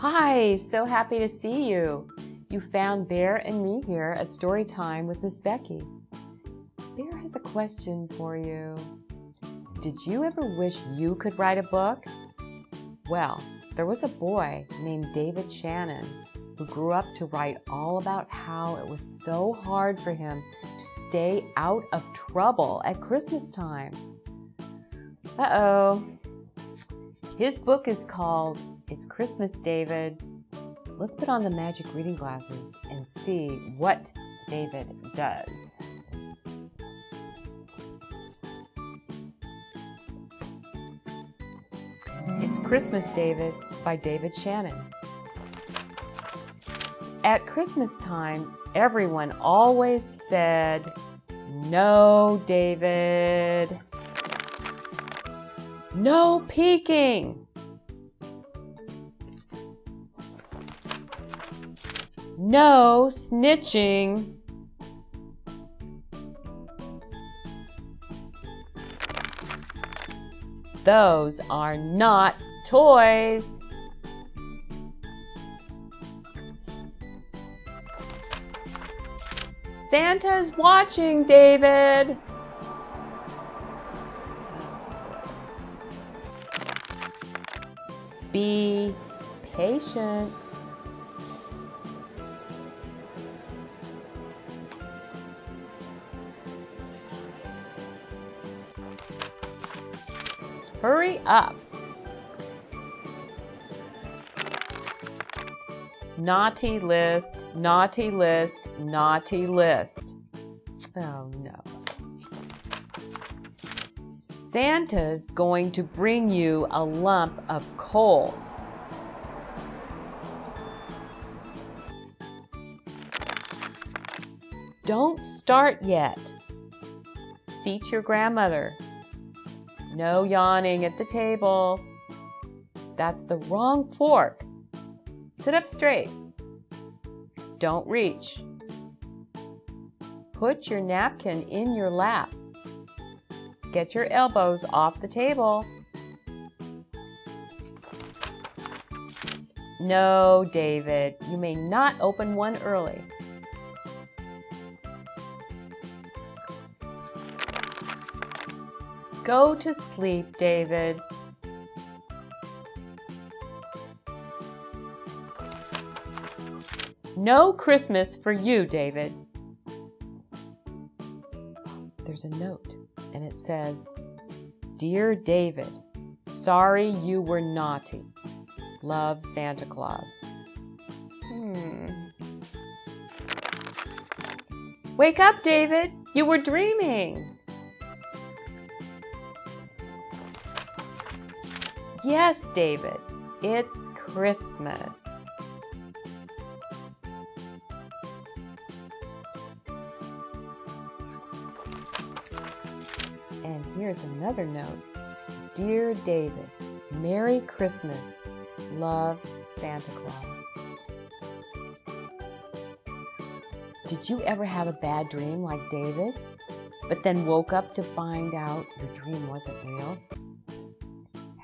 Hi, so happy to see you. You found Bear and me here at Story Time with Miss Becky. Bear has a question for you. Did you ever wish you could write a book? Well, there was a boy named David Shannon who grew up to write all about how it was so hard for him to stay out of trouble at Christmas time. Uh-oh. His book is called It's Christmas, David. Let's put on the magic reading glasses and see what David does. It's Christmas, David by David Shannon. At Christmas time, everyone always said, No, David. No peeking. No snitching. Those are not toys. Santa's watching, David. Be patient. Hurry up. Naughty list, naughty list, naughty list. Oh no. Santa's going to bring you a lump of coal. Don't start yet. Seat your grandmother. No yawning at the table. That's the wrong fork. Sit up straight. Don't reach. Put your napkin in your lap. Get your elbows off the table. No, David, you may not open one early. Go to sleep, David. No Christmas for you, David. There's a note, and it says, Dear David, sorry you were naughty. Love, Santa Claus. Hmm. Wake up, David. You were dreaming. Yes, David, it's Christmas. And here's another note. Dear David, Merry Christmas. Love, Santa Claus. Did you ever have a bad dream like David's, but then woke up to find out your dream wasn't real?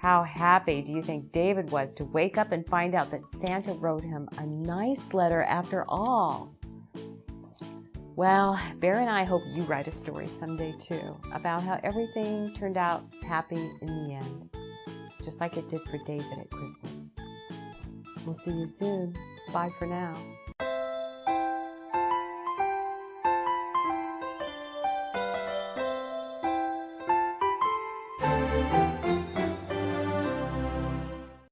How happy do you think David was to wake up and find out that Santa wrote him a nice letter after all? Well, Bear and I hope you write a story someday too about how everything turned out happy in the end, just like it did for David at Christmas. We'll see you soon. Bye for now.